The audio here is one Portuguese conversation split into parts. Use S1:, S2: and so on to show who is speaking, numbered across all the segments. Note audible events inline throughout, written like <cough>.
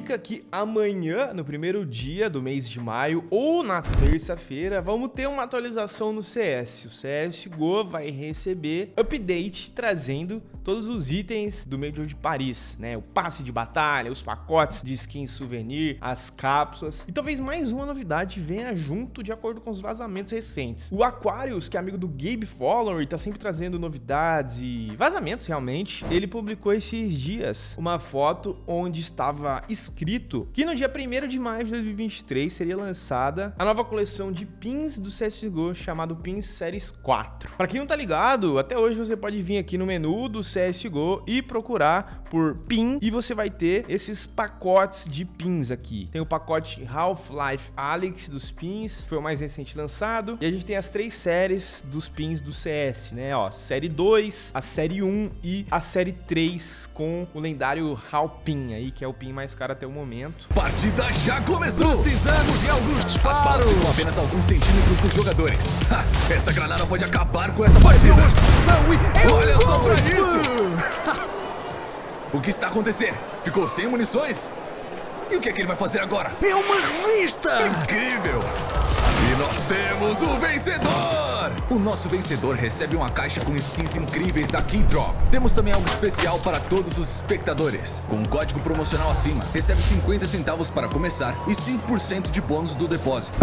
S1: indica que amanhã, no primeiro dia do mês de maio, ou na terça-feira, vamos ter uma atualização no CS. O CSGO vai receber update trazendo todos os itens do Major de Paris, né? O passe de batalha, os pacotes de skin souvenir, as cápsulas. E talvez mais uma novidade venha junto de acordo com os vazamentos recentes. O Aquarius, que é amigo do Gabe Follower, tá sempre trazendo novidades e vazamentos realmente. Ele publicou esses dias uma foto onde estava escrito que no dia 1 de maio de 2023 seria lançada a nova coleção de pins do CSGO chamado Pins Series 4. Para quem não tá ligado, até hoje você pode vir aqui no menu do CSGO e procurar por pin e você vai ter esses pacotes de pins aqui. Tem o pacote Half-Life Alyx dos pins, foi o mais recente lançado, e a gente tem as três séries dos pins do CS, né? Ó, série 2, a série 1 e a série 3 com o lendário Halpin aí, que é o pin mais caro até o momento.
S2: Partida já começou!
S3: Precisamos de alguns disparos!
S2: As balas ficam apenas alguns centímetros dos jogadores. Ha, esta granada pode acabar com essa partida! Olha só pra isso! o que está acontecendo? Ficou sem munições? E o que é que ele vai fazer agora?
S3: É uma revista!
S2: Incrível! E nós temos o vencedor! O nosso vencedor recebe uma caixa com skins incríveis da Keydrop. Temos também algo especial para todos os espectadores. Com um código promocional acima, recebe 50 centavos para começar e 5% de bônus do depósito.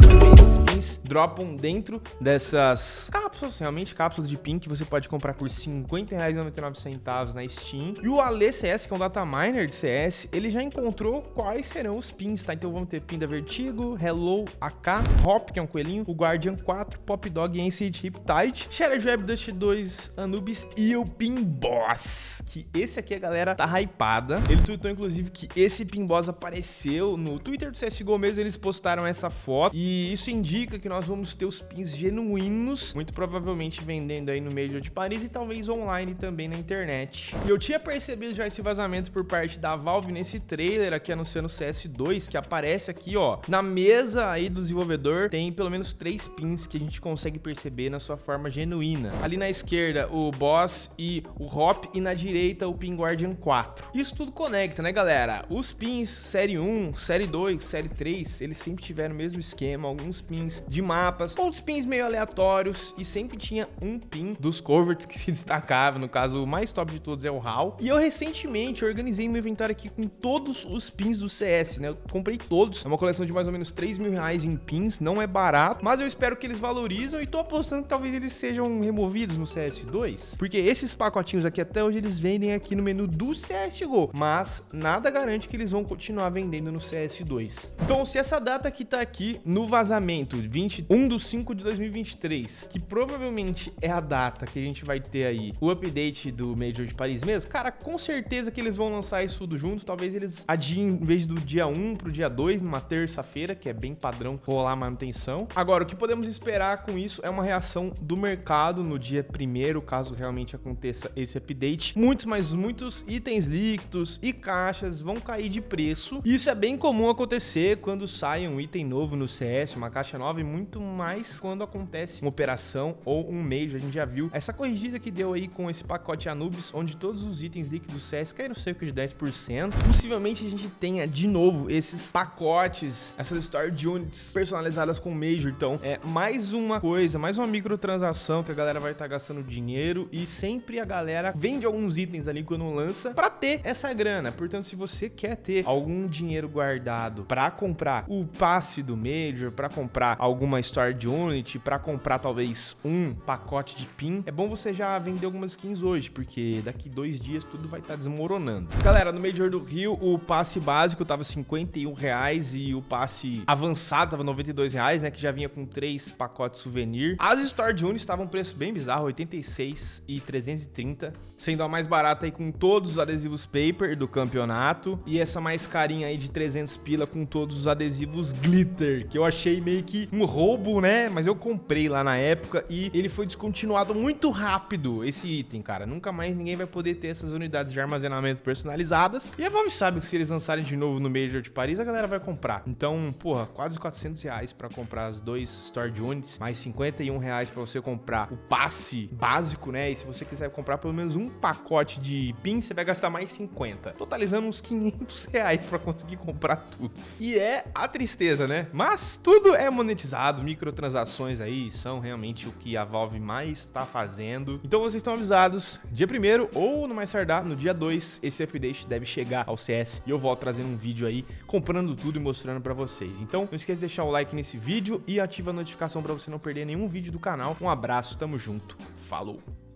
S1: Dropam dentro dessas cápsulas, realmente cápsulas de pin que você pode comprar por R$ 50,99 na Steam. E o Ale CS, que é um data miner de CS, ele já encontrou quais serão os pins, tá? Então vamos ter pin da Vertigo, Hello, AK, Hop, que é um coelhinho, o Guardian 4, Pop Dog Ancient Riptide, Shattered Web Dust 2, Anubis e o Pin Boss, que esse aqui a galera tá hypada. Ele tweetou inclusive que esse Pin Boss apareceu no Twitter do CSGO mesmo, eles postaram essa foto e isso indica que nós vamos ter os pins genuínos, muito provavelmente vendendo aí no Major de Paris e talvez online também na internet. E eu tinha percebido já esse vazamento por parte da Valve nesse trailer aqui anunciando o CS2, que aparece aqui, ó, na mesa aí do desenvolvedor, tem pelo menos três pins que a gente consegue perceber na sua forma genuína. Ali na esquerda, o Boss e o Hop, e na direita, o Pin Guardian 4. Isso tudo conecta, né, galera? Os pins Série 1, Série 2, Série 3, eles sempre tiveram o mesmo esquema, alguns pins de mapas, outros pins meio aleatórios, e sempre tinha um pin dos coverts que se <laughs> destacava, no caso, o mais top de todos é o HAL. E eu recentemente organizei meu inventário aqui com todos os pins do CS, né? Eu comprei todos, é uma coleção de mais ou menos 3 mil reais em pins, não é barato, mas eu espero que eles valorizam e tô apostando que talvez eles sejam removidos no CS2, porque esses pacotinhos aqui até hoje eles vendem aqui no menu do CSGO, mas nada garante que eles vão continuar vendendo no CS2. Então, se essa data que tá aqui no vazamento, 21 de 5 de 2023, que provavelmente é a data que a gente vai ter aí o update do Major de Paris mesmo, cara, com certeza que eles vão lançar isso tudo junto, talvez eles adiem em vez do dia 1 pro dia 2, numa terça-feira, que é bem padrão rolar manutenção. Agora, o que podemos esperar com isso é uma reação do mercado no dia primeiro, caso realmente aconteça esse update. Muitos, mas muitos itens líquidos e caixas vão cair de preço. Isso é bem comum acontecer quando sai um item novo no CS, uma caixa nova, muito mais quando acontece uma operação ou um Major. A gente já viu essa corrigida que deu aí com esse pacote Anubis, onde todos os itens líquidos do CS caíram cerca de 10%. Possivelmente a gente tenha de novo esses pacotes, essas Store Units personalizadas com Major. Então, é mais uma coisa, mais uma microtransação que a galera vai estar tá gastando dinheiro e sempre a galera vende alguns itens ali quando lança para ter essa grana. Portanto, se você quer ter algum dinheiro guardado para comprar o passe do Major, para comprar alguma Store de Unity, para comprar talvez um pacote de pin, é bom você já vender algumas skins hoje, porque daqui dois dias tudo vai estar tá desmoronando. Galera, no Major do Rio, o passe básico tava 51 reais e o passe avançado tava 92 reais, né, que já vinha com três pacotes souvenir. As Store de Unity estavam um preço bem bizarro, 86 e 330, sendo a mais barata aí com todos os adesivos paper do campeonato e essa mais carinha aí de 300 pila com todos os adesivos glitter, que eu achei meio que um roubo, né? Mas eu comprei lá na época e ele foi descontinuado muito rápido, esse item, cara. Nunca mais ninguém vai poder ter essas unidades de armazenamento personalizadas. E a Valve sabe que se eles lançarem de novo no Major de Paris, a galera vai comprar. Então, porra, quase 400 reais pra comprar as dois Store Units, mais 51 reais para você comprar o passe básico, né? E se você quiser comprar pelo menos um pacote de pins, você vai gastar mais 50, totalizando uns 500 reais para conseguir comprar tudo. E é a tristeza, né? Mas tudo é monetizado, microtransações aí são realmente o que a Valve mais está fazendo. Então vocês estão avisados, dia 1 ou no mais tardar, no dia 2, esse update deve chegar ao CS e eu volto trazendo um vídeo aí comprando tudo e mostrando para vocês. Então não esqueça de deixar o like nesse vídeo e ativa a notificação para você não perder nenhum vídeo do canal. Um abraço, tamo junto, falou!